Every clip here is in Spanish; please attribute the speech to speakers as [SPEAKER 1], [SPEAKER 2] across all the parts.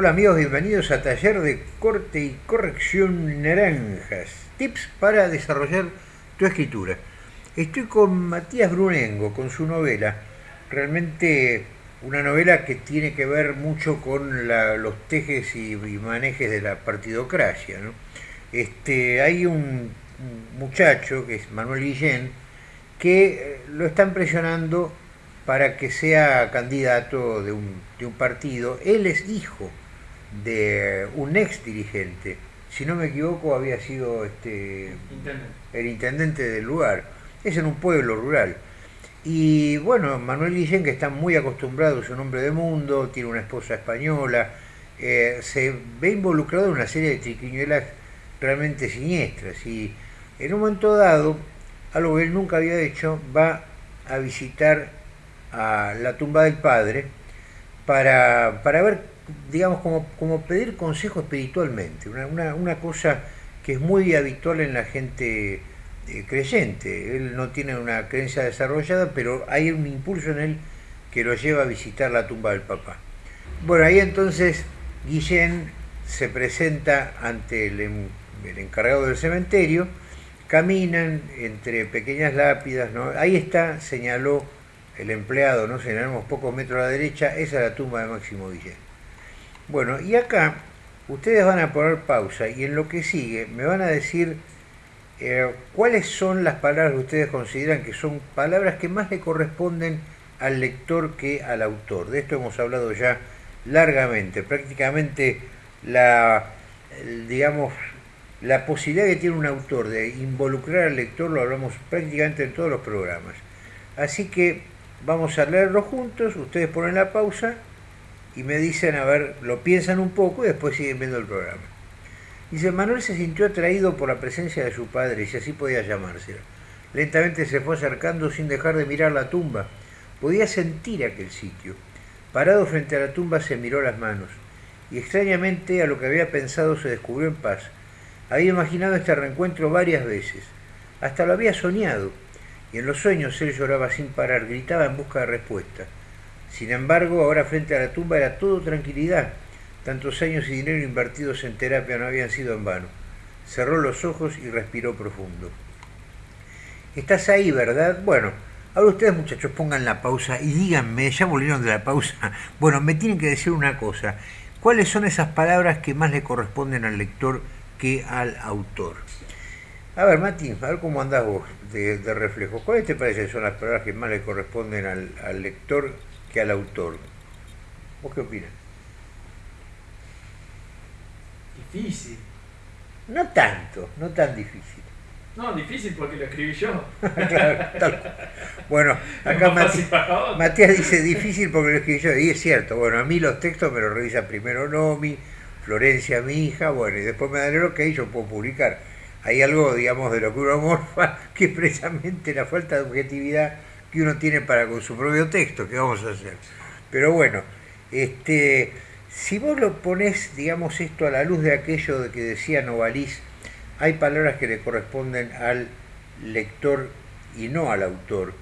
[SPEAKER 1] Hola amigos, bienvenidos a Taller de Corte y Corrección Naranjas. Tips para desarrollar tu escritura. Estoy con Matías Brunengo, con su novela. Realmente una novela que tiene que ver mucho con los tejes y, manejes de la partidocracia. Este, hay un muchacho, que es Manuel Guillén, que eh, lo están presionando para que sea candidato de un, de un partido. Él es hijo de un ex dirigente, si no me equivoco había sido este, el intendente del lugar, es en un pueblo rural. Y bueno, Manuel Guillén, que está muy acostumbrado, es un hombre de mundo, tiene una esposa española, eh, se ve involucrado en una serie de triquiñuelas realmente siniestras. Y en un momento dado, algo que él nunca había hecho, va a visitar a la tumba del padre para, para ver digamos, como, como pedir consejo espiritualmente, una, una, cosa que es muy habitual en la gente eh, creyente. Él no tiene una creencia desarrollada, pero hay un impulso en él que lo lleva a visitar la tumba del papá. Bueno, ahí entonces Guillén se presenta ante el, el encargado del cementerio, caminan entre pequeñas lápidas, ¿no? ahí está, señaló el empleado, no señalamos pocos metros a la derecha, esa es la tumba de Máximo Guillén. Bueno, y acá ustedes van a poner pausa y en lo que sigue me van a decir eh, cuáles son las palabras que ustedes consideran que son palabras que más le corresponden al lector que al autor. De esto hemos hablado ya largamente. Prácticamente la, digamos, la posibilidad que tiene un autor de involucrar al lector lo hablamos prácticamente en todos los programas. Así que vamos a leerlo juntos, ustedes ponen la pausa y me dicen, a ver, lo piensan un poco y después siguen viendo el programa. Dice, Manuel se sintió atraído por la presencia de su padre, si así podía llamarse. Lentamente se fue acercando sin dejar de mirar la tumba. Podía sentir aquel sitio. Parado frente a la tumba se miró las manos, y extrañamente a lo que había pensado se descubrió en paz. Había imaginado este reencuentro varias veces, hasta lo había soñado, y en los sueños él lloraba sin parar, gritaba en busca de respuesta. Sin embargo, ahora frente a la tumba era todo tranquilidad. Tantos años y dinero invertidos en terapia no habían sido en vano. Cerró los ojos y respiró profundo. Estás ahí, ¿verdad? Bueno, ahora ustedes muchachos pongan la pausa y díganme, ya volvieron de la pausa, bueno, me tienen que decir una cosa. ¿Cuáles son esas palabras que más le corresponden al lector que al autor? A ver, Mati, a ver cómo andás vos de, reflejo. ¿Cuáles te parecen son las palabras que más le corresponden al lector que al autor. ¿Vos qué opinas?
[SPEAKER 2] Difícil.
[SPEAKER 1] No tanto, no tan difícil.
[SPEAKER 2] No, difícil porque lo escribí yo.
[SPEAKER 1] claro, Bueno, acá Matías, dice difícil porque lo escribí yo. Y es cierto, bueno, a mí los textos me los revisa primero Nomi, Florencia, mi hija, bueno, y después me dan el ok y yo puedo publicar. Hay algo, digamos, de lo que uno morfa, que es precisamente la falta de objetividad que uno tiene para con su propio texto, ¿qué vamos a hacer? Pero bueno, este, si vos lo pones, digamos, esto a la luz de aquello de que decía Novalis, hay palabras que le corresponden al lector y no al autor.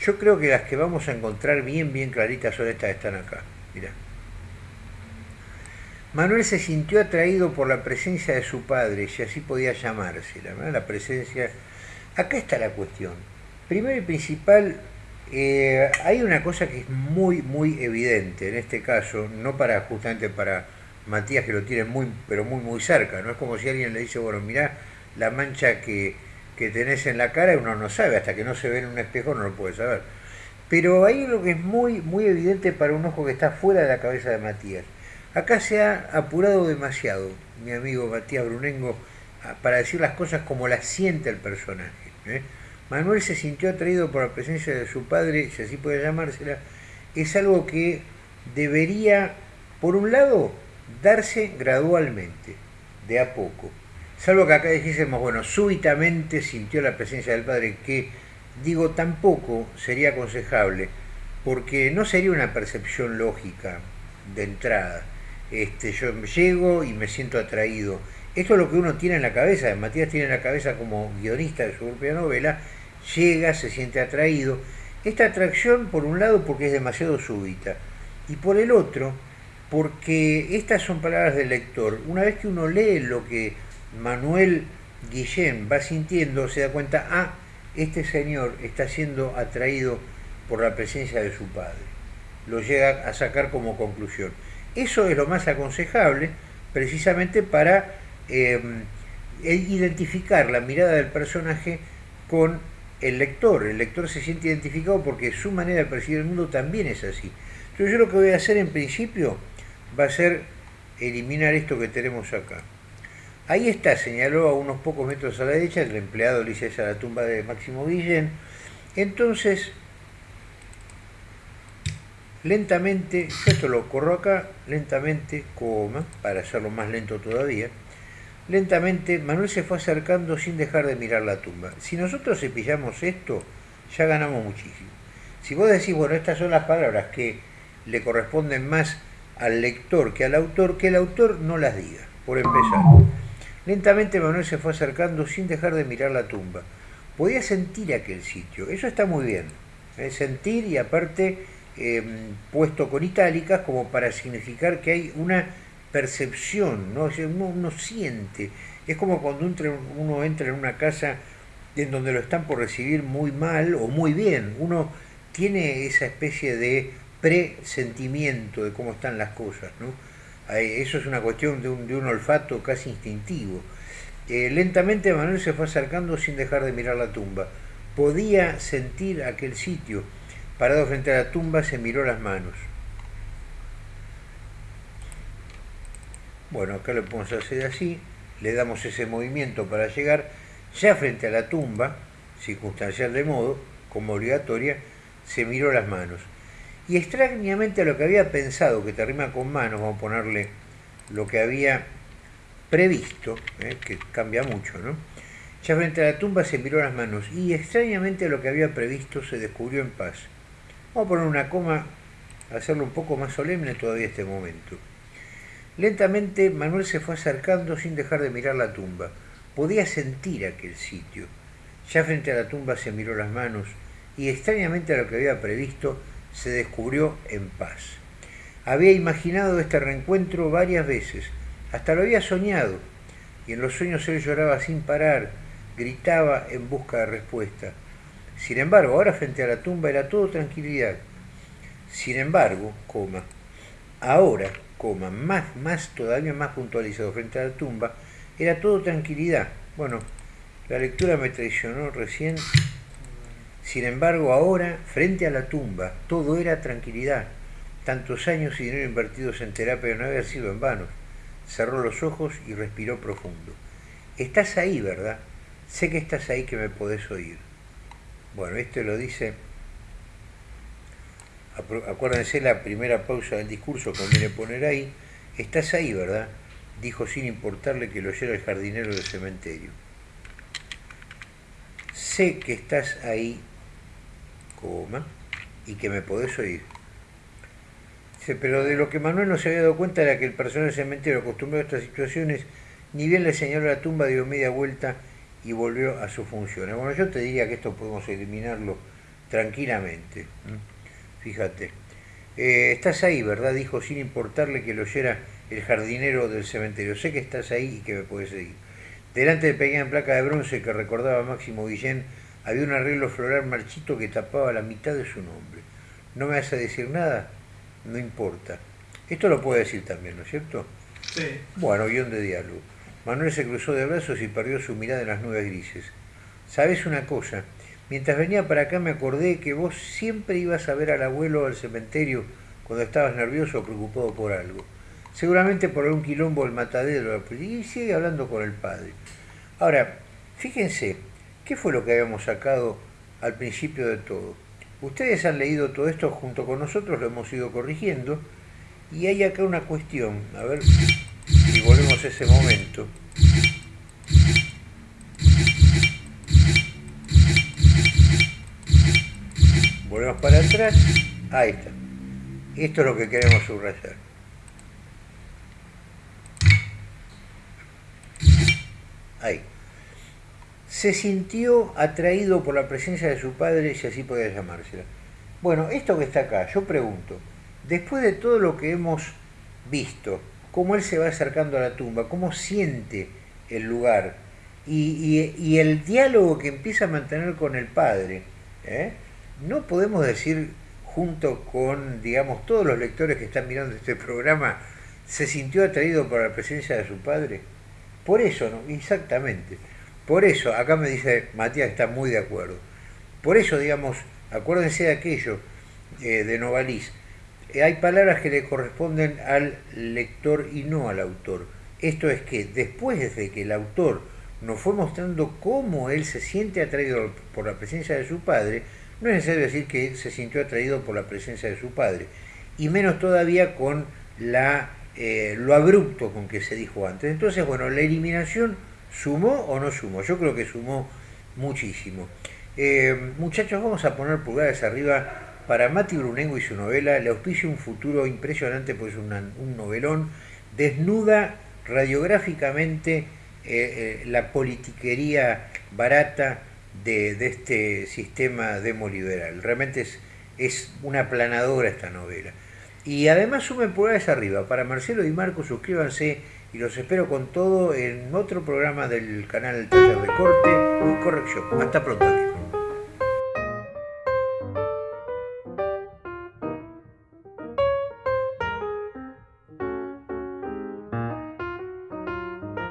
[SPEAKER 1] Yo creo que las que vamos a encontrar bien, bien claritas son estas que están acá. Mirá. Manuel se sintió atraído por la presencia de su padre, si así podía llamarse, la presencia... Acá está la cuestión Primero y principal, eh, hay una cosa que es muy, muy evidente en este caso, no para justamente para Matías que lo tiene muy, pero muy, muy cerca, no es como si alguien le dice, bueno, mirá la mancha que, que tenés en la cara, uno no sabe, hasta que no se ve en un espejo no lo puede saber. Pero hay lo que es muy, muy evidente para un ojo que está fuera de la cabeza de Matías. Acá se ha apurado demasiado, mi amigo Matías Brunengo, para decir las cosas como las siente el personaje. ¿eh? Manuel se sintió atraído por la presencia de su padre, si así puede llamársela, es algo que debería, por un lado, darse gradualmente, de a poco. Salvo que acá dijésemos, bueno, súbitamente sintió la presencia del padre, que digo tampoco sería aconsejable, porque no sería una percepción lógica de entrada. Este, yo llego y me siento atraído. Esto es lo que uno tiene en la cabeza, Matías tiene en la cabeza como guionista de su propia novela, llega, se siente atraído. Esta atracción, por un lado, porque es demasiado súbita, y por el otro, porque estas son palabras del lector. Una vez que uno lee lo que Manuel Guillén va sintiendo, se da cuenta, ah, este señor está siendo atraído por la presencia de su padre. Lo llega a sacar como conclusión. Eso es lo más aconsejable precisamente para em, identificar la mirada del personaje con el lector. El lector se siente identificado porque su manera de percibir el mundo también es así. Entonces yo lo que voy a hacer en principio va a ser eliminar esto que tenemos acá. Ahí está, señaló a unos pocos metros a la derecha, el empleado le a la tumba de Máximo Guillén. Entonces, lentamente, esto lo corro acá, lentamente, coma, para hacerlo más lento todavía, lentamente Manuel se fue acercando sin dejar de mirar la tumba. Si nosotros cepillamos esto, ya ganamos muchísimo. Si vos decís, bueno, estas son las palabras que le corresponden más al lector que al autor, que el autor no las diga, por empezar. Lentamente Manuel se fue acercando sin dejar de mirar la tumba. Podía sentir aquel sitio, eso está muy bien. ¿eh? Sentir y aparte em, puesto con itálicas como para significar que hay una percepción, ¿no? uno, siente. Es como cuando uno entra en una casa en donde lo están por recibir muy mal o muy bien. Uno tiene esa especie de presentimiento de cómo están las cosas. ¿no? Eso es una cuestión de un, olfato casi instintivo. Eh, lentamente Manuel se fue acercando sin dejar de mirar la tumba. Podía sentir aquel sitio. Parado frente a la tumba se miró las manos. Bueno, acá lo podemos hacer así. Le damos ese movimiento para llegar ya frente a la tumba, circunstancial de modo, como obligatoria, se miró las manos. Y extrañamente a lo que había pensado, que te rima con manos, vamos a ponerle lo que había previsto, ¿eh? que cambia mucho, ¿no? Ya frente a la tumba se miró las manos y extrañamente lo que había previsto se descubrió en paz. Vamos a poner una coma, hacerlo un poco más solemne todavía este momento. Lentamente Manuel se fue acercando sin dejar de mirar la tumba. Podía sentir aquel sitio. Ya frente a la tumba se miró las manos y extrañamente a lo que había previsto se descubrió en paz. Había imaginado este reencuentro varias veces, hasta lo había soñado, y en los sueños él lloraba sin parar, gritaba en busca de respuesta. Sin embargo, ahora frente a la tumba era todo tranquilidad. Sin embargo, coma, ahora, más, más, todavía más puntualizado frente a la tumba, era todo tranquilidad. Bueno, la lectura me traicionó recién sin embargo, ahora, frente a la tumba, todo era tranquilidad. Tantos años y dinero invertidos en terapia no habían sido en vano. Cerró los ojos y respiró profundo. Estás ahí, ¿verdad? Sé que estás ahí que me podés oír. Bueno, esto lo dice, acuérdense la primera pausa del discurso, conviene poner ahí, estás ahí, ¿verdad? Dijo sin importarle que lo oyera el jardinero del cementerio. Sé que estás ahí y que me podés oír. pero de lo que Manuel no se había dado cuenta era que el personal del cementerio acostumbrado a estas situaciones, ni bien le señaló la tumba, dio media vuelta y volvió a su función. Bueno, yo te diría que esto podemos eliminarlo tranquilamente. Fíjate. Eh, estás ahí, ¿verdad? Dijo sin importarle que lo oyera el jardinero del cementerio. Sé que estás ahí y que me puedes seguir. Delante de pequeña placa de bronce que recordaba a Máximo Guillén, había un arreglo floral marchito que tapaba la mitad de su nombre. ¿No me vas a decir nada? No importa. Esto lo puede decir también, ¿no es cierto?
[SPEAKER 2] Sí.
[SPEAKER 1] Bueno, guion de diálogo. Manuel se cruzó de brazos y perdió su mirada en las nubes grises. ¿Sabes una cosa? Mientras venía para acá me acordé que vos siempre ibas a ver al abuelo al cementerio cuando estabas nervioso o preocupado por algo. Seguramente por algún quilombo el matadero. Y sigue hablando con el padre. Ahora, fíjense, ¿Qué fue lo que habíamos sacado al principio de todo? Ustedes han leído todo esto junto con nosotros, lo hemos ido corrigiendo, y hay acá una cuestión, a ver si volvemos a ese momento. Volvemos para atrás, ahí está. Esto es lo que queremos subrayar. Ahí se sintió atraído por la presencia de su padre, si así podía llamársela. Bueno, esto que está acá, yo pregunto, después de todo lo que hemos visto, cómo él se va acercando a la tumba, cómo siente el lugar y, el diálogo que empieza a mantener con el padre. ¿eh? No podemos decir junto con, digamos, todos los lectores que están mirando este programa, se sintió atraído por la presencia de su padre. Por eso, ¿no? Exactamente. Por eso, acá me dice Matías, está muy de acuerdo. Por eso, digamos, acuérdense de aquello eh, de Novalis. Eh, hay palabras que le corresponden al lector y no al autor. Esto es que después de que el autor nos fue mostrando cómo él se siente atraído por la presencia de su padre, no es necesario decir que se sintió atraído por la presencia de su padre, y menos todavía con la, eh, lo abrupto con que se dijo antes. Entonces, bueno, la eliminación sumó o no sumó. Yo creo que sumó muchísimo. Eh, muchachos, vamos a poner pulgares arriba para Mati Brunengo y su novela. Le auspicio un futuro impresionante, pues un novelón. Desnuda radiográficamente eh, la politiquería barata de, este sistema demoliberal. Realmente es, es una aplanadora esta novela. Y además sumen pulgares arriba. Para Marcelo y Marco, suscríbanse y los espero con todo en otro programa del canal Taller de Corte y Corrección. Hasta pronto.